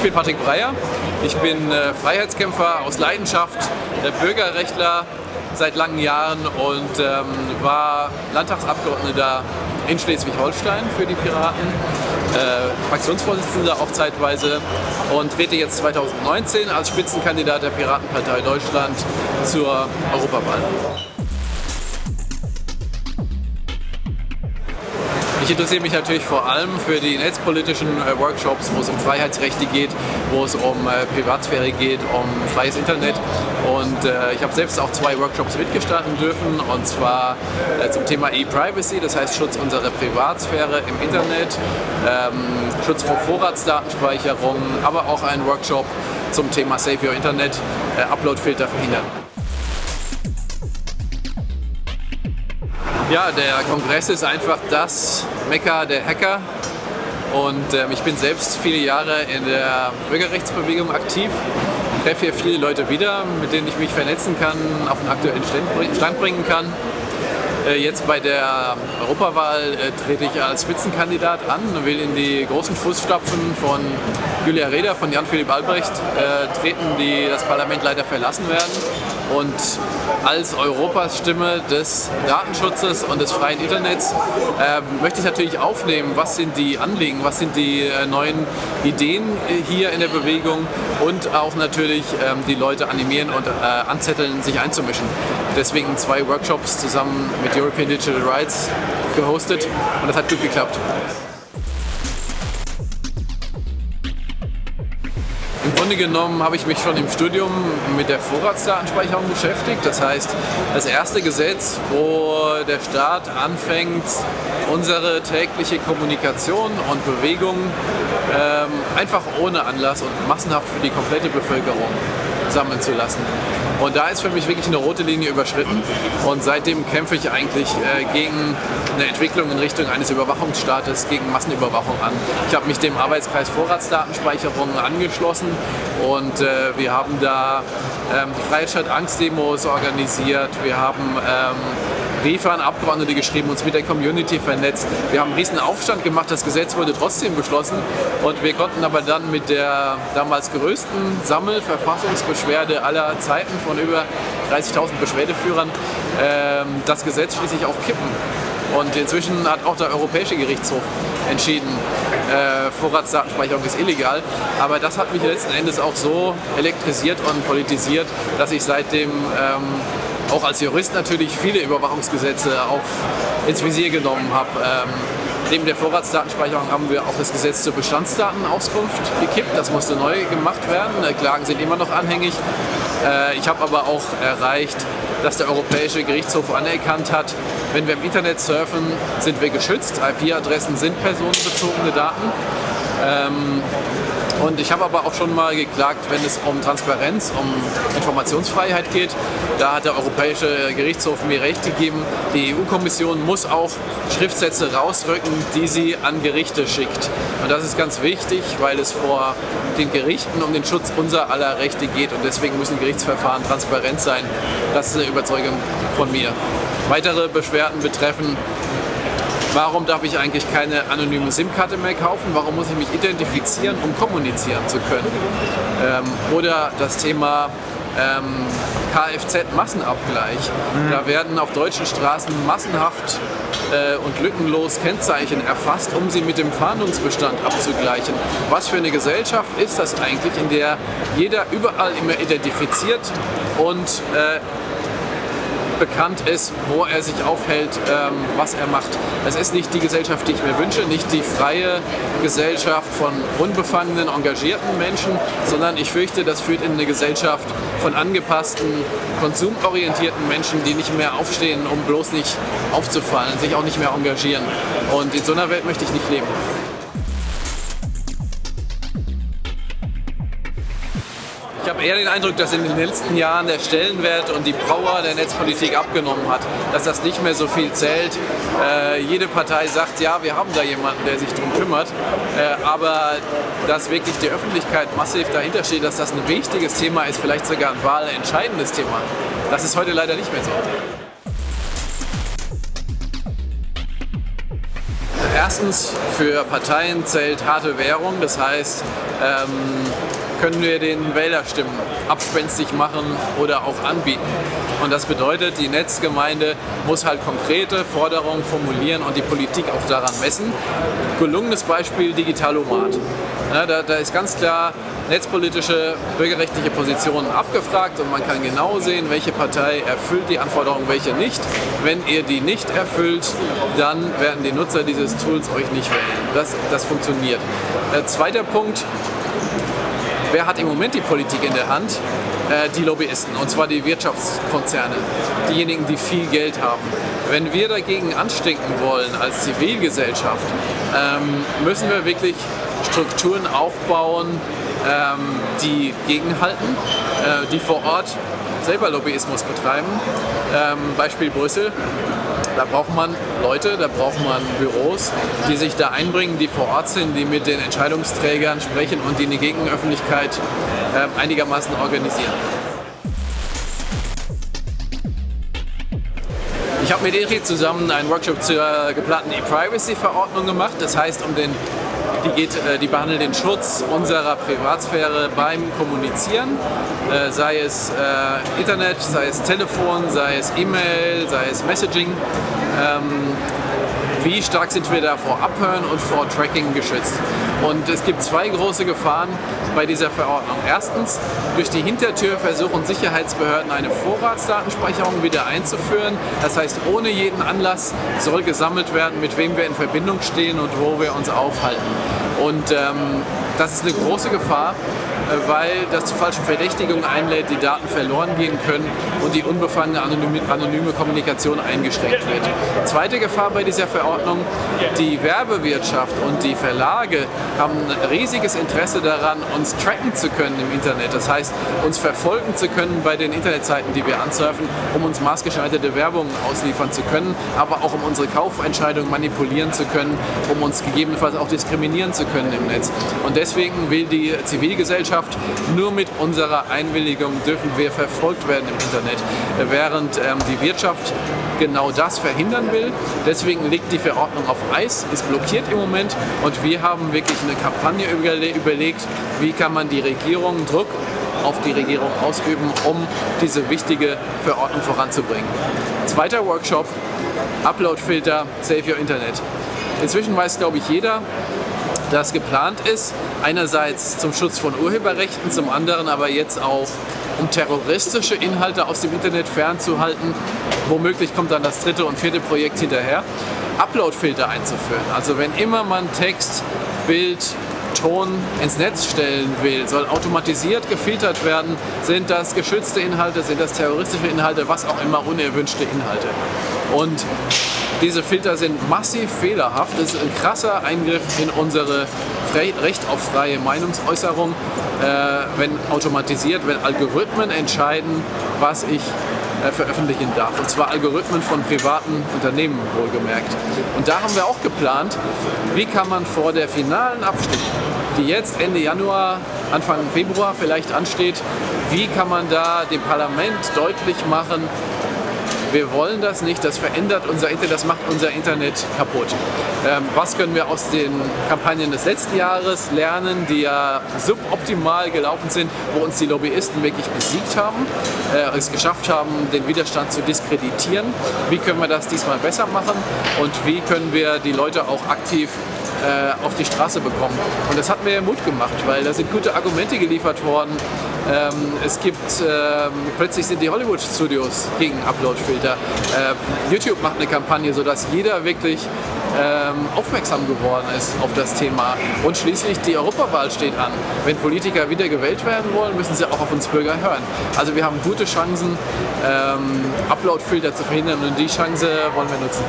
Ich bin Patrick Breyer, ich bin äh, Freiheitskämpfer aus Leidenschaft, äh, Bürgerrechtler seit langen Jahren und ähm, war Landtagsabgeordneter in Schleswig-Holstein für die Piraten, äh, Fraktionsvorsitzender auch zeitweise und trete jetzt 2019 als Spitzenkandidat der Piratenpartei Deutschland zur Europawahl. Ich interessiere mich natürlich vor allem für die netzpolitischen äh, Workshops, wo es um Freiheitsrechte geht, wo es um äh, Privatsphäre geht, um freies Internet. Und äh, ich habe selbst auch zwei Workshops mitgestalten dürfen, und zwar äh, zum Thema E-Privacy, das heißt Schutz unserer Privatsphäre im Internet, ähm, Schutz vor Vorratsdatenspeicherung, aber auch ein Workshop zum Thema Save Your Internet, äh, Uploadfilter verhindern. Ja, der Kongress ist einfach das Mekka der Hacker und ähm, ich bin selbst viele Jahre in der Bürgerrechtsbewegung aktiv, treffe hier viele Leute wieder, mit denen ich mich vernetzen kann, auf den aktuellen Stand bringen kann. Äh, jetzt bei der Europawahl äh, trete ich als Spitzenkandidat an und will in die großen Fußstapfen von Julia Reda, von Jan-Philipp Albrecht äh, treten, die das Parlament leider verlassen werden. Und als Europas Stimme des Datenschutzes und des freien Internets äh, möchte ich natürlich aufnehmen, was sind die Anliegen, was sind die äh, neuen Ideen hier in der Bewegung und auch natürlich äh, die Leute animieren und anzetteln, sich einzumischen. Deswegen zwei Workshops zusammen mit European Digital Rights gehostet und das hat gut geklappt. Grunde genommen habe ich mich schon im Studium mit der Vorratsdatenspeicherung beschäftigt. Das heißt, das erste Gesetz, wo der Staat anfängt, unsere tägliche Kommunikation und Bewegung ähm, einfach ohne Anlass und massenhaft für die komplette Bevölkerung sammeln zu lassen. Und da ist für mich wirklich eine rote Linie überschritten und seitdem kämpfe ich eigentlich äh, gegen eine Entwicklung in Richtung eines Überwachungsstaates, gegen Massenüberwachung an. Ich habe mich dem Arbeitskreis Vorratsdatenspeicherung angeschlossen und äh, wir haben da ähm, die Freiheitsstadt Angstdemos organisiert, wir haben ähm, Briefe an Abgeordnete geschrieben, uns mit der Community vernetzt. Wir haben einen riesen Aufstand gemacht, das Gesetz wurde trotzdem beschlossen und wir konnten aber dann mit der damals größten Sammelverfassungsbeschwerde aller Zeiten von über 30.000 Beschwerdeführern ähm, das Gesetz schließlich auch kippen. Und inzwischen hat auch der Europäische Gerichtshof entschieden, äh, Vorratsdatenspeicherung ist illegal. Aber das hat mich letzten Endes auch so elektrisiert und politisiert, dass ich seitdem ähm, auch als Jurist natürlich viele Überwachungsgesetze auf, ins Visier genommen habe. Ähm, neben der Vorratsdatenspeicherung haben wir auch das Gesetz zur Bestandsdatenauskunft gekippt. Das musste neu gemacht werden. Äh, Klagen sind immer noch anhängig. Äh, ich habe aber auch erreicht, dass der Europäische Gerichtshof anerkannt hat, wenn wir im Internet surfen, sind wir geschützt. IP-Adressen sind personenbezogene Daten. Ähm, und ich habe aber auch schon mal geklagt, wenn es um Transparenz, um Informationsfreiheit geht. Da hat der Europäische Gerichtshof mir recht gegeben. Die EU-Kommission muss auch Schriftsätze rausrücken, die sie an Gerichte schickt. Und das ist ganz wichtig, weil es vor den Gerichten um den Schutz unserer aller Rechte geht. Und deswegen müssen Gerichtsverfahren transparent sein. Das ist eine Überzeugung von mir. Weitere Beschwerden betreffen Warum darf ich eigentlich keine anonyme SIM-Karte mehr kaufen? Warum muss ich mich identifizieren, um kommunizieren zu können? Ähm, oder das Thema ähm, Kfz-Massenabgleich. Mhm. Da werden auf deutschen Straßen massenhaft äh, und lückenlos Kennzeichen erfasst, um sie mit dem Fahndungsbestand abzugleichen. Was für eine Gesellschaft ist das eigentlich, in der jeder überall immer identifiziert und äh, bekannt ist, wo er sich aufhält, ähm, was er macht. Es ist nicht die Gesellschaft, die ich mir wünsche, nicht die freie Gesellschaft von unbefangenen, engagierten Menschen, sondern ich fürchte, das führt in eine Gesellschaft von angepassten, konsumorientierten Menschen, die nicht mehr aufstehen, um bloß nicht aufzufallen, sich auch nicht mehr engagieren. Und in so einer Welt möchte ich nicht leben. Habe eher den Eindruck, dass in den letzten Jahren der Stellenwert und die Power der Netzpolitik abgenommen hat, dass das nicht mehr so viel zählt. Äh, jede Partei sagt, ja, wir haben da jemanden, der sich darum kümmert, äh, aber dass wirklich die Öffentlichkeit massiv dahinter steht, dass das ein wichtiges Thema ist, vielleicht sogar ein wahlentscheidendes Thema, das ist heute leider nicht mehr so. Erstens, für Parteien zählt harte Währung, das heißt, ähm, können wir den Wählerstimmen abspenstig machen oder auch anbieten. Und das bedeutet, die Netzgemeinde muss halt konkrete Forderungen formulieren und die Politik auch daran messen. Gelungenes Beispiel Digitalomat. Ja, da, da ist ganz klar netzpolitische, bürgerrechtliche Positionen abgefragt und man kann genau sehen, welche Partei erfüllt die Anforderungen, welche nicht. Wenn ihr die nicht erfüllt, dann werden die Nutzer dieses Tools euch nicht wählen. Das, das funktioniert. Äh, zweiter Punkt, wer hat im Moment die Politik in der Hand? Äh, die Lobbyisten, und zwar die Wirtschaftskonzerne, diejenigen, die viel Geld haben. Wenn wir dagegen anstinken wollen als Zivilgesellschaft, ähm, müssen wir wirklich Strukturen aufbauen, ähm, die gegenhalten, äh, die vor Ort selber Lobbyismus betreiben. Ähm, Beispiel Brüssel. Da braucht man Leute, da braucht man Büros, die sich da einbringen, die vor Ort sind, die mit den Entscheidungsträgern sprechen und die eine Gegenöffentlichkeit äh, einigermaßen organisieren. Ich habe mit Erich zusammen einen Workshop zur geplanten E-Privacy-Verordnung gemacht. Das heißt, um den die, geht, äh, die behandelt den Schutz unserer Privatsphäre beim Kommunizieren, äh, sei es äh, Internet, sei es Telefon, sei es E-Mail, sei es Messaging. Wie stark sind wir da vor Abhören und vor Tracking geschützt. Und es gibt zwei große Gefahren bei dieser Verordnung. Erstens, durch die Hintertür versuchen Sicherheitsbehörden eine Vorratsdatenspeicherung wieder einzuführen. Das heißt, ohne jeden Anlass soll gesammelt werden, mit wem wir in Verbindung stehen und wo wir uns aufhalten. Und ähm, das ist eine große Gefahr, weil das zu falschen Verdächtigungen einlädt, die Daten verloren gehen können und die unbefangene anonyme, Kommunikation eingeschränkt wird. Zweite Gefahr bei dieser Verordnung, die Werbewirtschaft und die Verlage haben ein riesiges Interesse daran, uns tracken zu können im Internet. Das heißt, uns verfolgen zu können bei den Internetseiten, die wir ansurfen, um uns maßgeschneiderte Werbung ausliefern zu können, aber auch um unsere Kaufentscheidungen manipulieren zu können, um uns gegebenenfalls auch diskriminieren zu können im Netz. Und deswegen will die Zivilgesellschaft nur mit unserer Einwilligung dürfen wir verfolgt werden im Internet, während ähm, die Wirtschaft genau das verhindern will. Deswegen liegt die Verordnung auf Eis, ist blockiert im Moment und wir haben wirklich eine Kampagne überlegt, wie kann man die Regierung Druck auf die Regierung ausüben, um diese wichtige Verordnung voranzubringen. Zweiter Workshop, Uploadfilter, Save Your Internet. Inzwischen weiß, glaube ich, jeder, dass geplant ist, einerseits zum Schutz von Urheberrechten, zum anderen aber jetzt auch um terroristische Inhalte aus dem Internet fernzuhalten. Womöglich kommt dann das dritte und vierte Projekt hinterher. Uploadfilter einzuführen. Also wenn immer man Text, Bild, Ton ins Netz stellen will, soll automatisiert gefiltert werden, sind das geschützte Inhalte, sind das terroristische Inhalte, was auch immer unerwünschte Inhalte. Und diese Filter sind massiv fehlerhaft. Das ist ein krasser Eingriff in unsere Recht auf freie Meinungsäußerung, äh, wenn automatisiert, wenn Algorithmen entscheiden, was ich äh, veröffentlichen darf. Und zwar Algorithmen von privaten Unternehmen wohlgemerkt. Und da haben wir auch geplant, wie kann man vor der finalen Abstimmung, die jetzt Ende Januar, Anfang Februar vielleicht ansteht, wie kann man da dem Parlament deutlich machen, wir wollen das nicht, das verändert unser Internet, das macht unser Internet kaputt. Ähm, was können wir aus den Kampagnen des letzten Jahres lernen, die ja suboptimal gelaufen sind, wo uns die Lobbyisten wirklich besiegt haben, äh, es geschafft haben, den Widerstand zu diskreditieren. Wie können wir das diesmal besser machen und wie können wir die Leute auch aktiv äh, auf die Straße bekommen. Und das hat mir Mut gemacht, weil da sind gute Argumente geliefert worden. Ähm, es gibt, ähm, plötzlich sind die Hollywood-Studios gegen Upload-Filter. Äh, YouTube macht eine Kampagne, sodass jeder wirklich ähm, aufmerksam geworden ist auf das Thema. Und schließlich die Europawahl steht an. Wenn Politiker wieder gewählt werden wollen, müssen sie auch auf uns Bürger hören. Also wir haben gute Chancen, ähm, Upload-Filter zu verhindern und die Chance wollen wir nutzen.